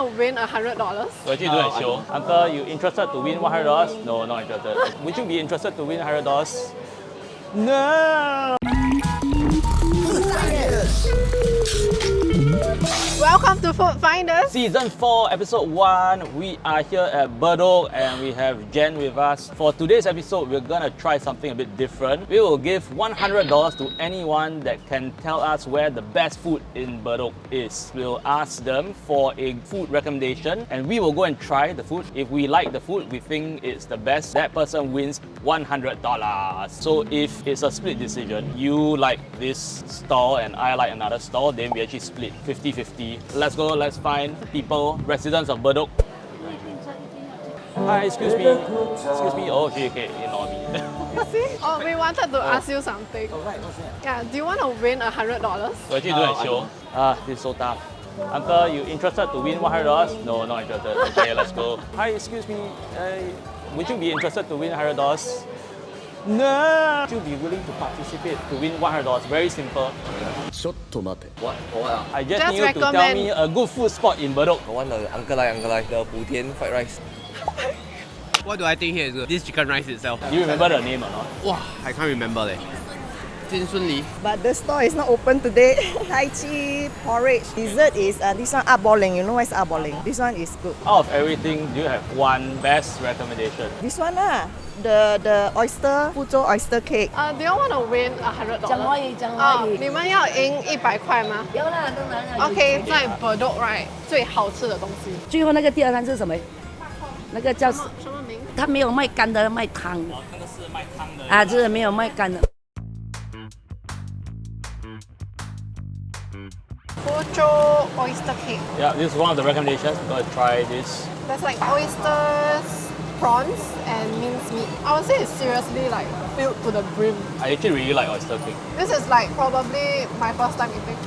to win a hundred dollars? Doing a show. Uncle, you interested to win one hundred dollars? No, not interested. Would you be interested to win hundred dollars? No. Welcome to Food Finders. Season 4, Episode 1. We are here at Bedok and we have Jen with us. For today's episode, we're gonna try something a bit different. We will give $100 to anyone that can tell us where the best food in Bedok is. We'll ask them for a food recommendation and we will go and try the food. If we like the food, we think it's the best, that person wins $100. So if it's a split decision, you like this stall and I like another stall, then we actually split 50-50. Let's go, let's find people, residents of Bedok. Hi, excuse me. Excuse me. Oh, okay, okay, ignore me. See? Oh, we wanted to ask you something. Yeah, do you want to win a hundred dollars? We're actually doing a show. Ah, this is so tough. Uncle, you interested to win $100? No, not interested. Okay, let's go. Hi, excuse me. Uh, would you be interested to win $100? No! Would you be willing to participate to win $100? Very simple. What? What? Ah? I just, just need you to tell me a good food spot in Bedok. I want the Uncle Lai, Uncle Lai, the fried rice. what do I think here is good? This chicken rice itself. Do you remember the name or not? Wow, I can't remember leh. But the store is not open today. Tai Chi porridge. Dessert is uh, this one Upballing, You know what's upballing? This one is good. Out of everything, do you have one best recommendation? This one ah the the oyster, Fuzhou oyster cake. Uh, do you want to win a hundred 讲 dollars? 华语，讲华啊，语。你们要赢一百块吗有啦，当然啦。 ？OK，在 Bedok right 最好吃的东西。最后那个第二摊是什么？那个叫什么什么名？他没有卖干的，卖汤的那个是卖汤的啊，就是没有卖干的。 Fuzhou oyster cake. Yeah, this is one of the recommendations. Go and try this. There's like oysters, prawns, and minced meat. I would say it's seriously like filled to the brim. I actually really like oyster cake. This is like probably my first time eating.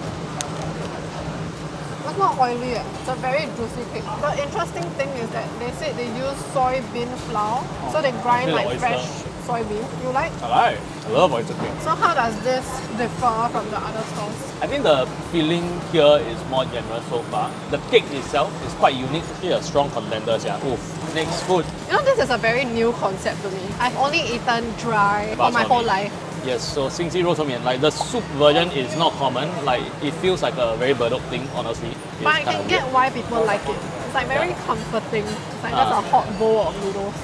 It's not oily. eh. It's a very juicy cake. The interesting thing is that they said they use soybean flour, so they grind like oyster. fresh soybean. You like? I like. I love oyster cake. So how does this differ from the other stores? I think the filling here is more generous so far. The cake itself is quite unique. Actually a strong contender. Yeah. Oof. Next food. You know, this is a very new concept to me. I've only eaten dry for my whole life. Yes, so Xingji Rou Cuo Mian, like the soup version is not common. Like it feels like a very Bedok thing, honestly. It's but I can get why people like it. It's like very yeah. comforting. It's like uh, just ah. a hot bowl of noodles.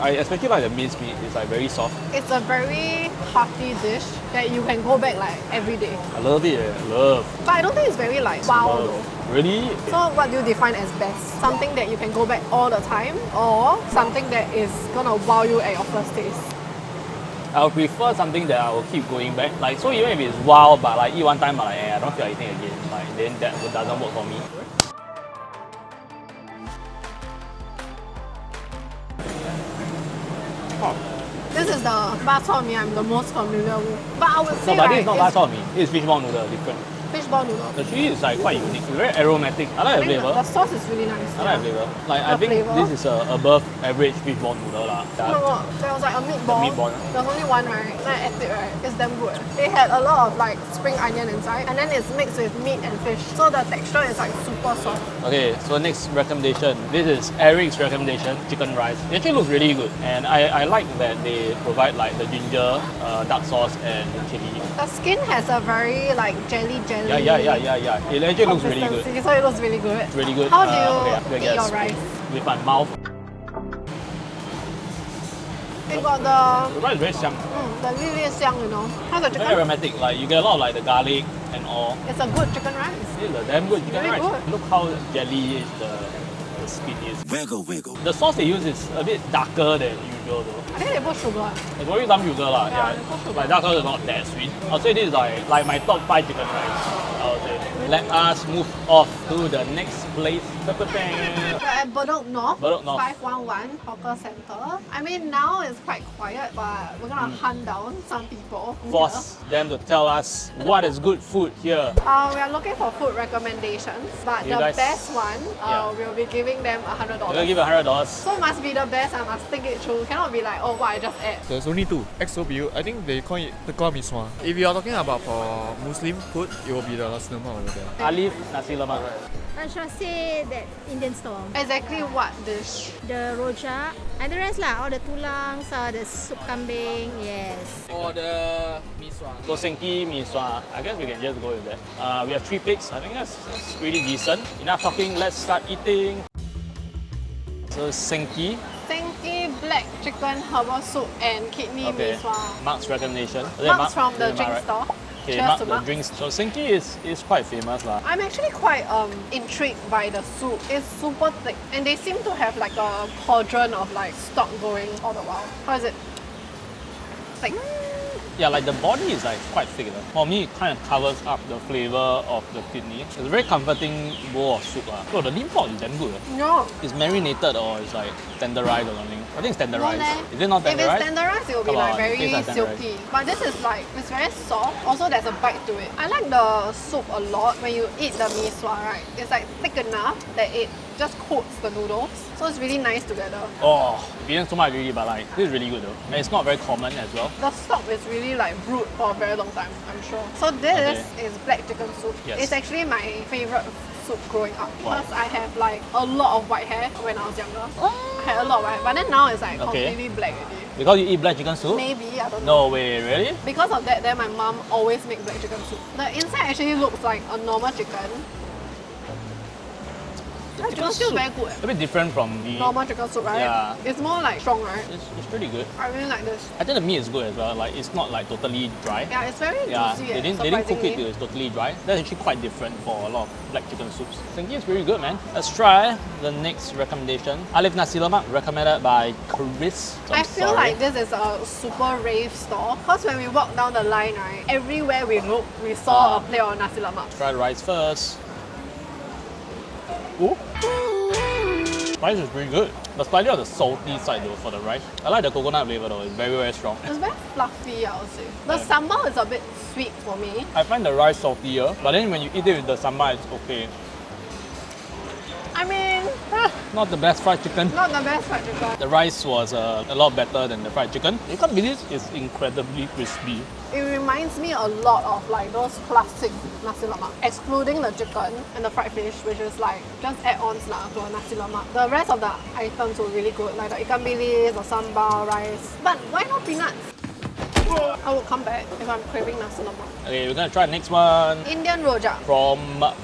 I especially like the minced meat. It's like very soft. It's a very hearty dish that you can go back like every day. I love it. Eh. I love. But I don't think it's very like wow love. though. Really? So what do you define as best? Something that you can go back all the time or something that is gonna wow you at your first taste? I would prefer something that I will keep going back. Like so, even if it's wow, but like eat one time, but like eh, I don't feel like eating again. Like then that doesn't work for me. This is the bak chor mee I'm the most familiar with. But I would No, but right, this is not it's bak chor mee. Is fishball noodle, different. Fishball noodle. The chili is like quite unique. Very aromatic. I I like the flavor. the sauce is really nice. I like the flavor. Like I think flavor? this is a above average fishball noodle lah. My god, there was like a meatball. meatball. was only one, right? Then I ate it, right? It's damn good. It had a lot of like spring onion inside, and then it's mixed with meat and fish. So the texture is like super soft. Okay, so next recommendation. This is Eric's recommendation, chicken rice. It actually looks really good, and I, I like that they provide like the ginger, uh, dark sauce, and chili. The skin has a very like jelly jelly. Yeah, yeah, yeah, yeah, yeah. It actually looks really good. So it looks really good? Really good. How do uh, you uh, okay, eat your rice? With my mouth. It got the... The rice is very xiang. Mm, the li li is xiang, you know. How's the chicken? Very aromatic. Like, you get a lot of like the garlic and all. It's a good chicken rice. It's a damn good chicken really rice. Good. Look how jelly is the, the skin is. Wiggle, wiggle. The sauce they use is a bit darker than you usual though. I think they put sugar. It's probably some sugar lah. Yeah, Yeah, they put sugar. But dark sauce is not that sweet. I'll say this is like like my top five chicken rice. I would say. Let us move off to the next place. We're at Bedok North, Bedok North. 511 Hawker Center. I mean, now it's quite quiet, but we're gonna Mm. hunt down some people. Force them to tell us what is good food here. Uh, we are looking for food recommendations, but You the guys- best one, uh, Yeah. we'll be giving them a hundred We're gonna dollars. give you hundred dollars. So must be the best. I must think it through. Cannot be like, oh, what I just ate. There's only two. XOBU, I think they call it Tekor Miswa. If you are talking about for Muslim food, it will be the nasi lemak over there. Alif nasi lemak. Tan Shah say that Indian store. Exactly what dish? The rojak and the rest lah, all the tulang, uh, the soup kambing, yes. Or the mee sua. So Senki mee sua, I guess we can just go with that. Uh, we have three pigs. I think that's, that's pretty decent. Enough talking. Let's start eating. So Senki, Senki black chicken herbal soup and kidney okay. Mark's recommendation. Mark's Mark? from the drink right? store. Okay, Cheers Mark to the Mark. drinks. So Senki is, is quite famous lah. I'm actually quite um, intrigued by the soup. It's super thick and they seem to have like a cauldron of like stock going all the while. How is it? Like, Yeah, like the body is like quite thick. lah. For me, it kind of covers up the flavor of the kidney. It's a very comforting bowl of soup. lah. Oh, the lean pork is damn good. eh. no. It's marinated or it's like tenderized or something. I think it's No tenderized. leh. Is it not tenderized? If it's tenderized? tenderized, it will be Come like on, very like silky. But this is like, it's very soft. Also, there's a bite to it. I like the soup a lot. When you eat the mee sua, right? It's like thick enough that it just coats the noodles. So it's really nice together. Oh, eating so much really, but like this is really good though. And it's not very common as well. The stock is really like brewed for a very long time, I'm sure. So this Okay. is black chicken soup. Yes. It's actually my favorite soup growing up because I have like a lot of white hair when I was younger. I had a lot of white, but then now it's like Okay. completely black already. Because you eat black chicken soup? Maybe I don't know. No way, really? Because of that, then my mom always makes black chicken soup. The inside actually looks like a normal chicken. The chicken still very good. A bit different from the Normal chicken soup, right? Yeah. It's more like strong, right? It's, it's pretty good. I really like this. I think the meat is good as well. Like it's not like totally dry. Yeah, it's very Yeah, juicy. they didn't, they didn't cook it till it's totally dry. That's actually quite different for a lot of black chicken soups. Thinking it's really good, man. Let's try the next recommendation. Alif Nasi Lemak, recommended by Chris. So I'm feel sorry. like this is a super rave store because when we walk down the line, right, everywhere we look, we saw Ah. a plate of nasi lemak. Try the rice first. Ooh. Rice is pretty good. But slightly on the salty side though for the rice. I like the coconut flavor though. It's very, very strong. It's very fluffy, I would say. The Yeah. sambal is a bit sweet for me. I find the rice saltier, but then when you eat it with the sambal, it's okay. Not the best fried chicken. not the best fried chicken. The rice was uh, a lot better than the fried chicken. You can't believe it's incredibly crispy. It reminds me a lot of like those classic nasi lemak, excluding the chicken and the fried fish, which is like just add-ons lah to a nasi lemak. The rest of the items were really good, like the ikan bilis, the sambal, rice. But why not peanuts? I will come back if I'm craving nasi lemak. Okay, we're gonna try the next one. Indian rojak. from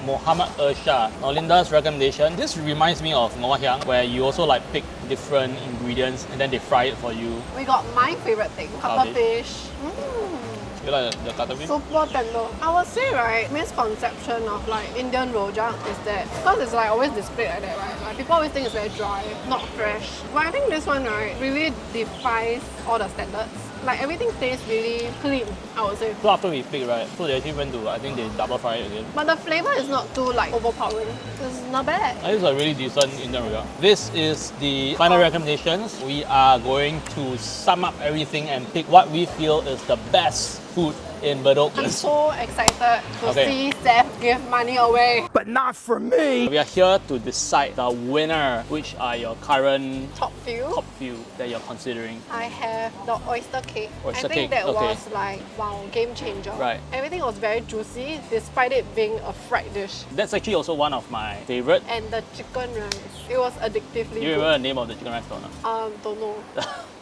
Muhammad Ersha. Now Linda's recommendation. This reminds me of Ngoh Hiang, where you also like pick different ingredients and then they fry it for you. We got my favorite thing, cuttlefish. Mm. You like the cuttlefish? Super tender. I would say right, misconception of like Indian rojak is that because it's like always displayed like that, right? Like people always think it's very dry, not fresh. But I think this one right really defies all the standards. Like everything tastes really clean, I would say. So after we picked, right, so they actually went to, I think they double fry it again. But the flavor is not too like overpowering. It's not bad. This is a really decent in Indian rojak. This is the final recommendations. We are going to sum up everything and pick what we feel is the best food in Bedok. I'm so excited to Okay. see Seth give money away. But not for me! We are here to decide the winner. Which are your current Top few. top few that you're considering? I have the oyster cake. Oyster I think cake, that okay. was like wow, game changer. Right. Everything was very juicy despite it being a fried dish. That's actually also one of my favorite. And the chicken rice, it was addictively Do you good. remember the name of the chicken rice or not? Um, don't know.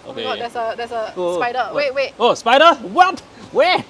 Oh my okay. god, there's a there's a Oh, spider. what? Wait, wait. Oh, spider? What? Where?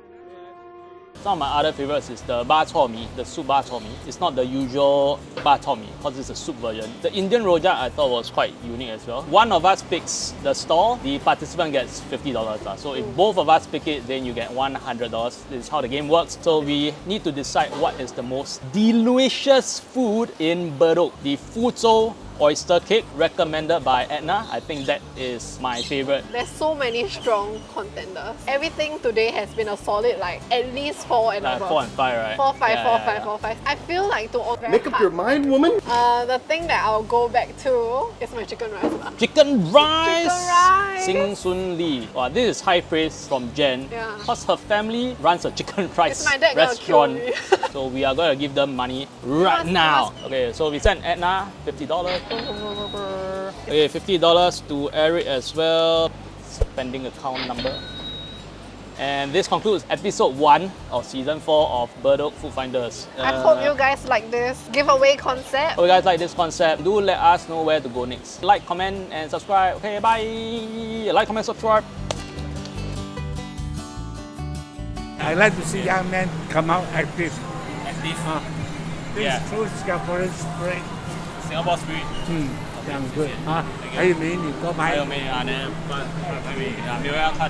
Some of my other favorites is the ba chor mee, the soup ba chor mee. It's not the usual ba chor mee because it's a soup version. The Indian rojak I thought was quite unique as well. One of us picks the stall, the participant gets $50. lah. So if both of us pick it, then you get $100. This is how the game works. So we need to decide what is the most delicious food in Bedok. The Fuzhou oyster cake recommended by Edna. I think that is my favorite. There's so many strong contenders. Everything today has been a solid like at least four and Like above. four and five, right? Four, five, Yeah, four, yeah, five, yeah. four, five. I feel like to all Make up your mind, woman. Uh, the thing that I'll go back to is my chicken rice. lah. Chicken rice! Chicken rice! Sing Sun Lee. Wow, this is high praise from Jen. Yeah. Because her family runs a chicken rice my dad gonna kill restaurant. me. so we are going to give them money right must- now. Okay, so we sent Edna $50. Okay, $50 to Eric as well. Spending account number. And this concludes episode one of season four of Bedok Food Finders. I Uh, hope you guys like this giveaway concept. Hope you guys like this concept. Do let us know where to go next. Like, comment, and subscribe. Okay, bye. Like, comment, subscribe. I like to see young men come out active. Active. Uh, this Yeah. is true Singaporean spirit. Singapore spirit. 嗯，这样 good 啊！还有美女多拍。还有没有啊？呢？不，还没啊，没有要看。